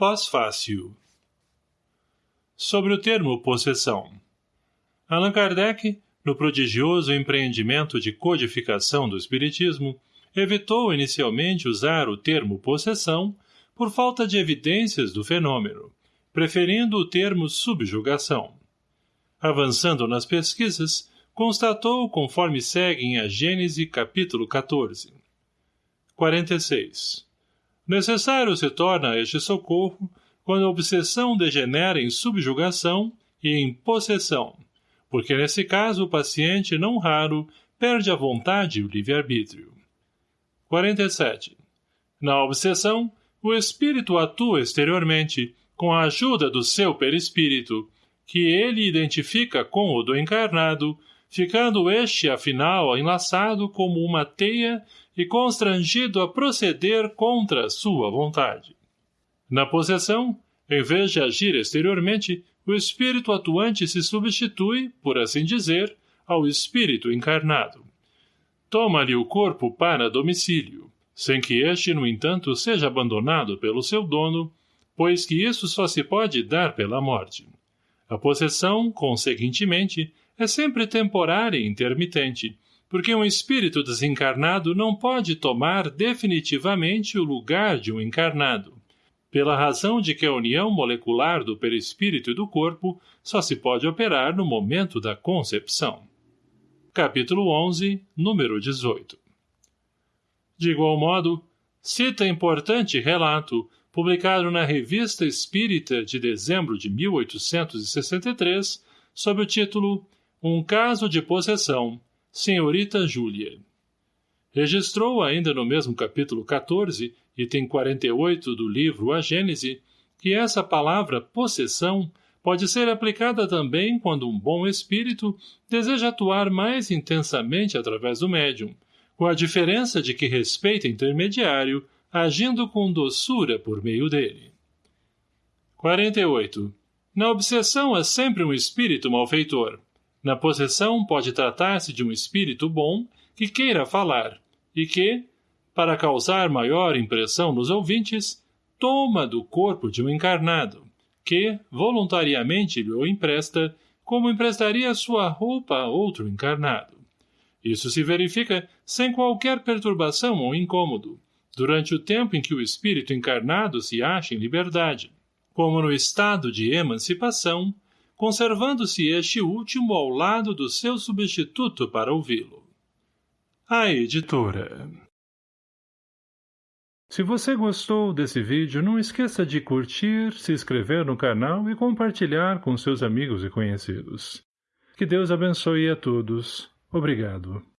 Pós-fácil Sobre o termo possessão Allan Kardec, no prodigioso empreendimento de codificação do Espiritismo, evitou inicialmente usar o termo possessão por falta de evidências do fenômeno, preferindo o termo subjugação. Avançando nas pesquisas, constatou conforme segue em a Gênese capítulo 14. 46. Necessário se torna este socorro quando a obsessão degenera em subjugação e em possessão, porque nesse caso o paciente não raro perde a vontade e o livre-arbítrio. 47. Na obsessão, o espírito atua exteriormente, com a ajuda do seu perispírito, que ele identifica com o do encarnado, ficando este, afinal, enlaçado como uma teia e constrangido a proceder contra sua vontade. Na possessão, em vez de agir exteriormente, o espírito atuante se substitui, por assim dizer, ao espírito encarnado. Toma-lhe o corpo para domicílio, sem que este, no entanto, seja abandonado pelo seu dono, pois que isso só se pode dar pela morte. A possessão, conseguintemente, é sempre temporária e intermitente, porque um espírito desencarnado não pode tomar definitivamente o lugar de um encarnado, pela razão de que a união molecular do perispírito e do corpo só se pode operar no momento da concepção. Capítulo 11, número 18 De igual modo, cita importante relato publicado na Revista Espírita de dezembro de 1863, sob o título Um caso de possessão, Senhorita Júlia. Registrou ainda no mesmo capítulo 14, item 48 do livro A Gênese, que essa palavra possessão pode ser aplicada também quando um bom espírito deseja atuar mais intensamente através do médium, com a diferença de que respeita intermediário agindo com doçura por meio dele. 48. Na obsessão é sempre um espírito malfeitor. Na possessão pode tratar-se de um espírito bom que queira falar, e que, para causar maior impressão nos ouvintes, toma do corpo de um encarnado, que, voluntariamente lhe o empresta, como emprestaria sua roupa a outro encarnado. Isso se verifica sem qualquer perturbação ou incômodo, durante o tempo em que o espírito encarnado se acha em liberdade, como no estado de emancipação, conservando-se este último ao lado do seu substituto para ouvi-lo. A Editora Se você gostou desse vídeo, não esqueça de curtir, se inscrever no canal e compartilhar com seus amigos e conhecidos. Que Deus abençoe a todos. Obrigado.